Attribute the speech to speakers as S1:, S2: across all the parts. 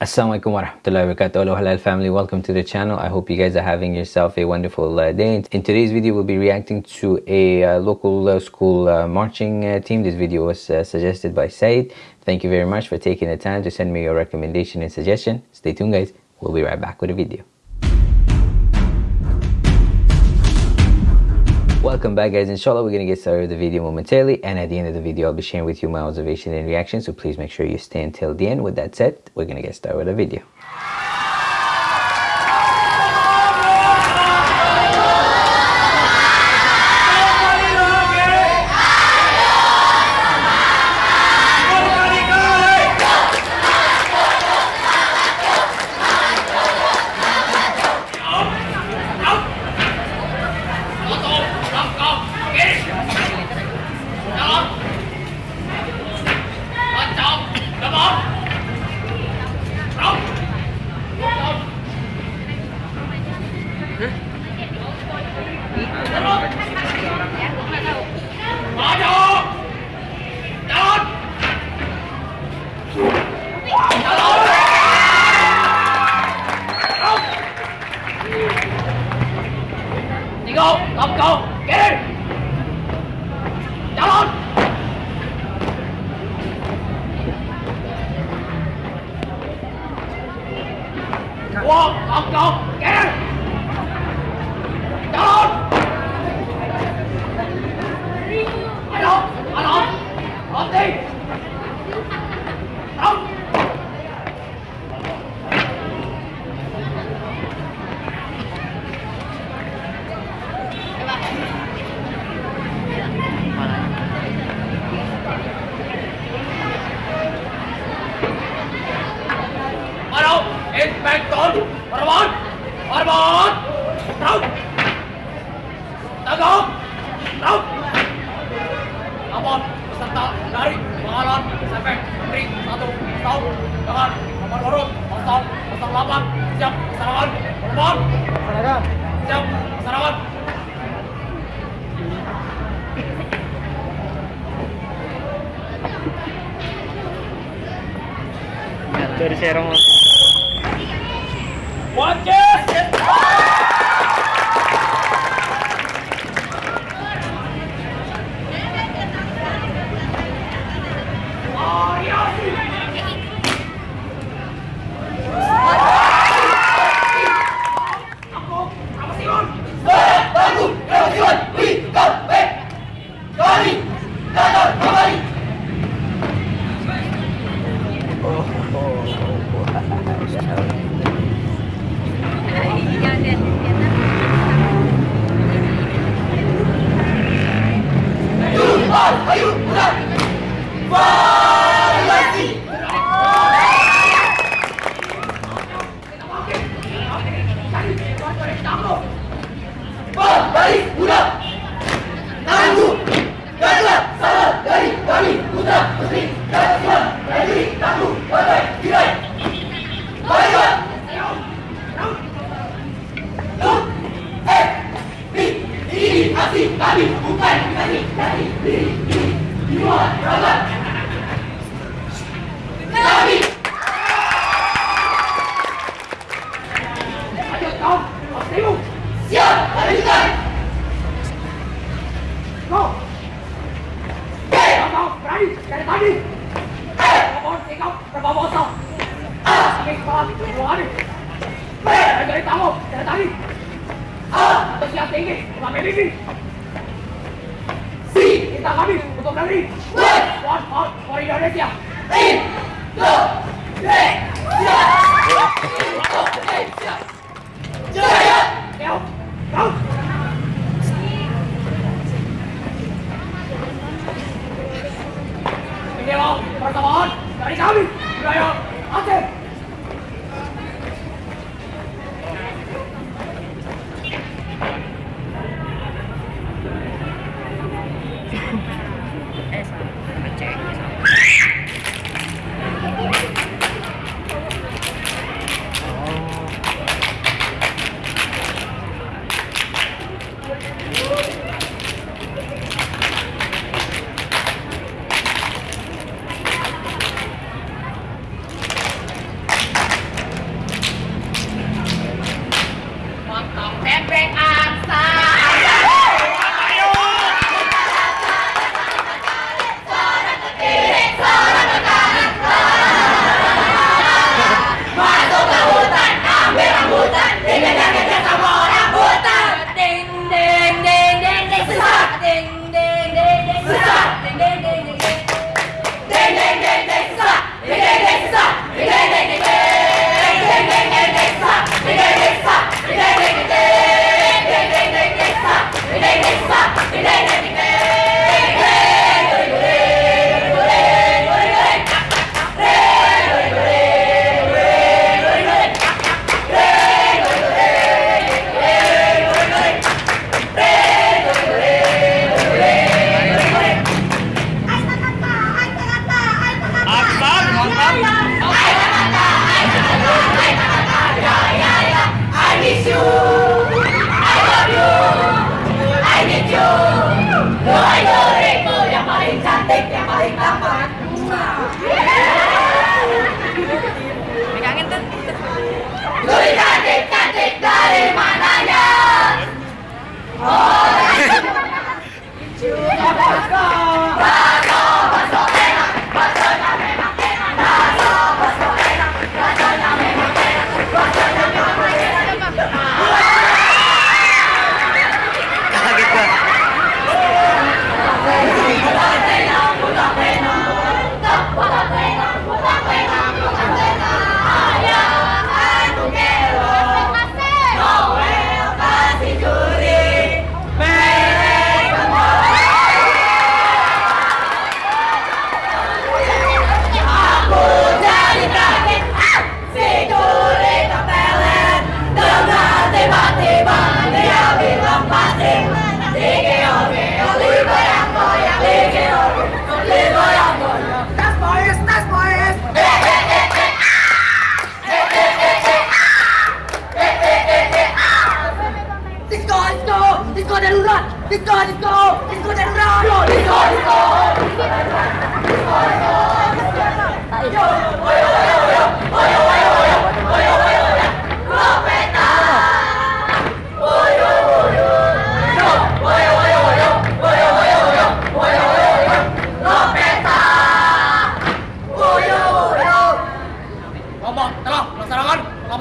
S1: Assalamualaikum warahmatullahi wabarakatuh. Hello halal family, welcome to the channel. I hope you guys are having yourself a wonderful uh, day. In today's video, we'll be reacting to a uh, local uh, school marching uh, team. This video was uh, suggested by Said. Thank you very much for taking the time to send me your recommendation and suggestion. Stay tuned guys, we'll be right back with a video. Welcome back guys, inshallah we're going to get started with the video momentarily and at the end of the video I'll be sharing with you my observation and reaction so please make sure you stay until the end. With that said, we're going to get started with the video.
S2: Hey! Peserta dari pengalaman sampai Tri 1 tahun dengan nomor urut 008 siap serangan Arbon! Siap serangan
S3: dari Serong langsung.
S2: 好。saya tahu dari tadi ah bersiap tinggi sampai tinggi si kita kami untuk negeri one one out for Indonesia three two three Jaya! Jaya! Jaya! Pegangin tuh. Duit? Oh,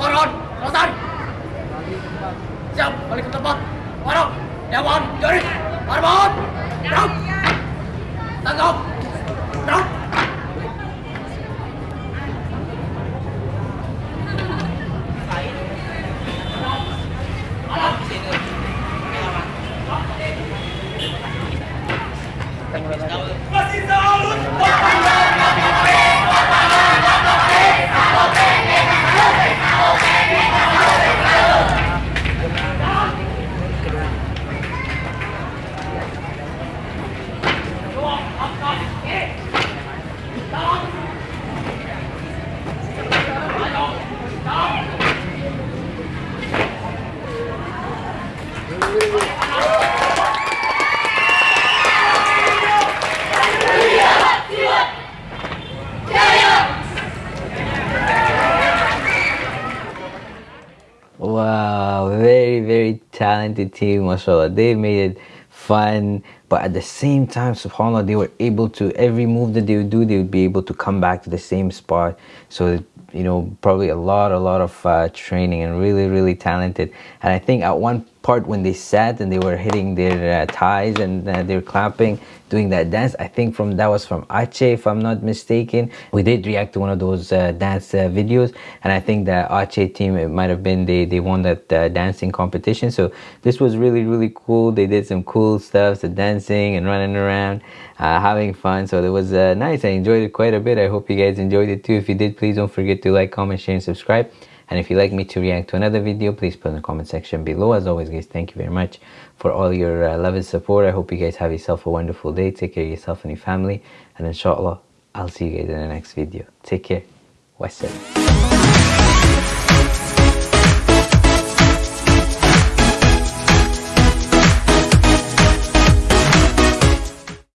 S2: turun selesai siap balik ke tempat. Warok dewan juri marbot tangkap.
S1: Talented team, mashallah. They made it fun, but at the same time, subhanAllah, they were able to, every move that they would do, they would be able to come back to the same spot. So, you know, probably a lot, a lot of uh, training and really, really talented. And I think at one part when they sat and they were hitting their uh, ties and uh, they were clapping, doing that dance, I think from that was from Aceh, if I'm not mistaken. We did react to one of those uh, dance uh, videos, and I think the Aceh team, it might have been they they won that uh, dancing competition. So this was really really cool. They did some cool stuff, the dancing and running around, uh, having fun. So it was nice. I enjoyed it quite a bit. I hope you guys enjoyed it too. If you did, please don't forget to like, comment, share, and subscribe. And if you'd like me to react to another video, please put in the comment section below. As always, guys, thank you very much for all your uh, love and support. I hope you guys have yourself a wonderful day. Take care of yourself and your family. And inshallah, I'll see you guys in the next video. Take care. Wassalam.